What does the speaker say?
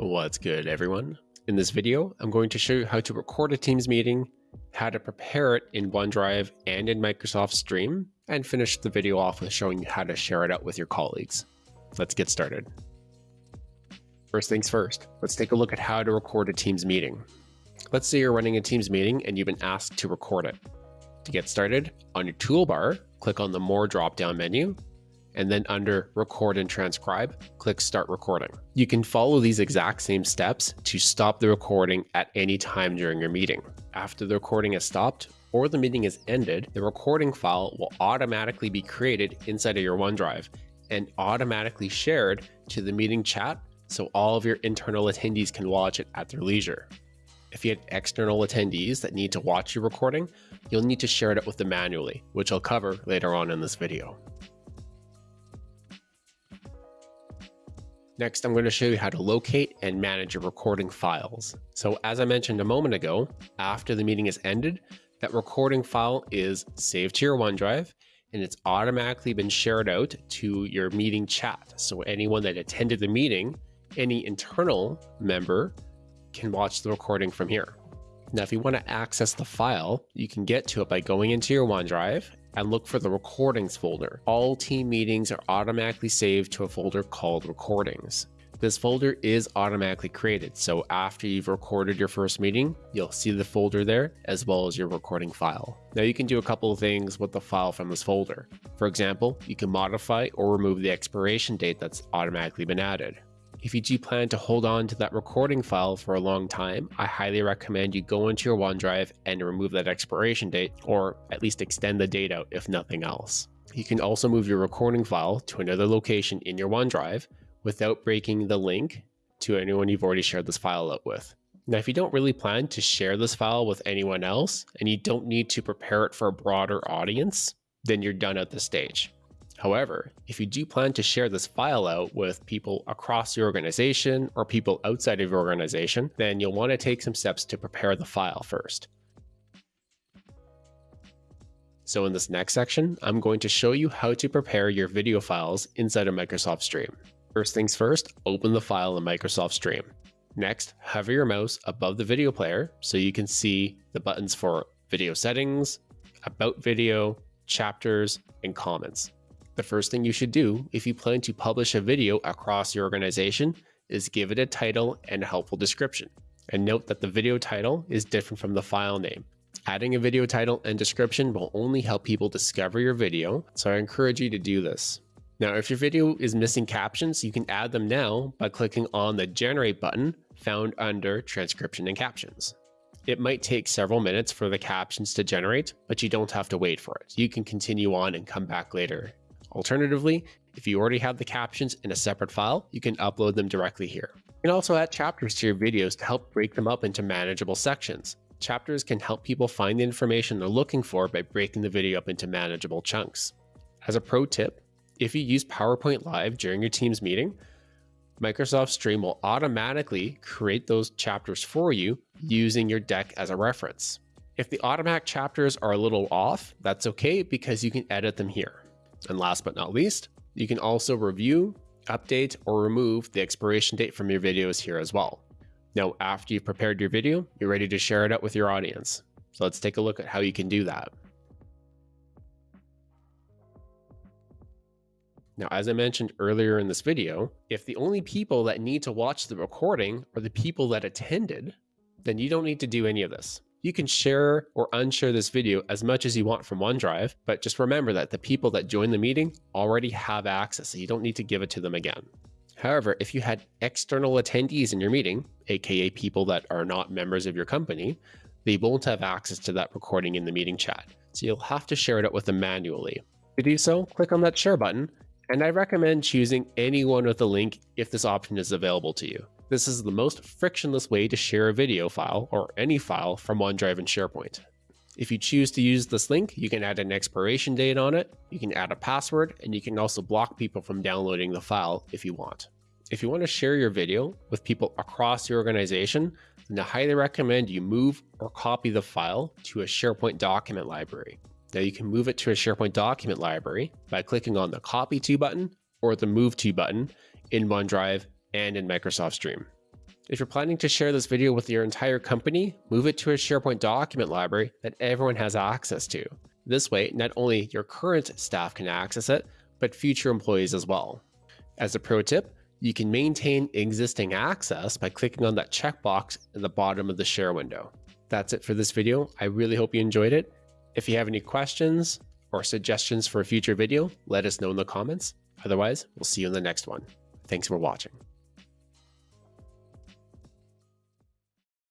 What's good everyone? In this video, I'm going to show you how to record a Teams meeting, how to prepare it in OneDrive and in Microsoft Stream, and finish the video off with showing you how to share it out with your colleagues. Let's get started. First things first, let's take a look at how to record a Teams meeting. Let's say you're running a Teams meeting and you've been asked to record it. To get started, on your toolbar, click on the More drop-down menu and then under record and transcribe, click start recording. You can follow these exact same steps to stop the recording at any time during your meeting. After the recording has stopped or the meeting is ended, the recording file will automatically be created inside of your OneDrive and automatically shared to the meeting chat so all of your internal attendees can watch it at their leisure. If you had external attendees that need to watch your recording, you'll need to share it with them manually, which I'll cover later on in this video. Next, I'm going to show you how to locate and manage your recording files. So as I mentioned a moment ago, after the meeting is ended, that recording file is saved to your OneDrive and it's automatically been shared out to your meeting chat. So anyone that attended the meeting, any internal member can watch the recording from here. Now, if you want to access the file, you can get to it by going into your OneDrive and look for the recordings folder. All team meetings are automatically saved to a folder called recordings. This folder is automatically created, so after you've recorded your first meeting, you'll see the folder there as well as your recording file. Now you can do a couple of things with the file from this folder. For example, you can modify or remove the expiration date that's automatically been added. If you do plan to hold on to that recording file for a long time, I highly recommend you go into your OneDrive and remove that expiration date, or at least extend the date out if nothing else. You can also move your recording file to another location in your OneDrive without breaking the link to anyone you've already shared this file out with. Now, if you don't really plan to share this file with anyone else and you don't need to prepare it for a broader audience, then you're done at this stage. However, if you do plan to share this file out with people across your organization or people outside of your organization, then you'll want to take some steps to prepare the file first. So in this next section, I'm going to show you how to prepare your video files inside of Microsoft Stream. First things first, open the file in Microsoft Stream. Next, hover your mouse above the video player so you can see the buttons for video settings, about video, chapters, and comments. The first thing you should do if you plan to publish a video across your organization is give it a title and a helpful description. And note that the video title is different from the file name. Adding a video title and description will only help people discover your video, so I encourage you to do this. Now, if your video is missing captions, you can add them now by clicking on the Generate button found under Transcription and Captions. It might take several minutes for the captions to generate, but you don't have to wait for it. You can continue on and come back later Alternatively, if you already have the captions in a separate file, you can upload them directly here. You can also add chapters to your videos to help break them up into manageable sections. Chapters can help people find the information they're looking for by breaking the video up into manageable chunks. As a pro tip, if you use PowerPoint Live during your Teams meeting, Microsoft Stream will automatically create those chapters for you using your deck as a reference. If the automatic chapters are a little off, that's okay because you can edit them here. And last but not least, you can also review, update, or remove the expiration date from your videos here as well. Now, after you've prepared your video, you're ready to share it out with your audience. So let's take a look at how you can do that. Now, as I mentioned earlier in this video, if the only people that need to watch the recording are the people that attended, then you don't need to do any of this. You can share or unshare this video as much as you want from OneDrive, but just remember that the people that join the meeting already have access, so you don't need to give it to them again. However, if you had external attendees in your meeting, aka people that are not members of your company, they won't have access to that recording in the meeting chat, so you'll have to share it out with them manually. To do so, click on that share button, and I recommend choosing anyone with a link if this option is available to you. This is the most frictionless way to share a video file or any file from OneDrive and SharePoint. If you choose to use this link, you can add an expiration date on it, you can add a password, and you can also block people from downloading the file if you want. If you want to share your video with people across your organization, then I highly recommend you move or copy the file to a SharePoint document library. Now you can move it to a SharePoint document library by clicking on the Copy To button or the Move To button in OneDrive and in Microsoft Stream. If you're planning to share this video with your entire company, move it to a SharePoint document library that everyone has access to. This way, not only your current staff can access it, but future employees as well. As a pro tip, you can maintain existing access by clicking on that checkbox in the bottom of the share window. That's it for this video. I really hope you enjoyed it. If you have any questions or suggestions for a future video, let us know in the comments. Otherwise, we'll see you in the next one. Thanks for watching.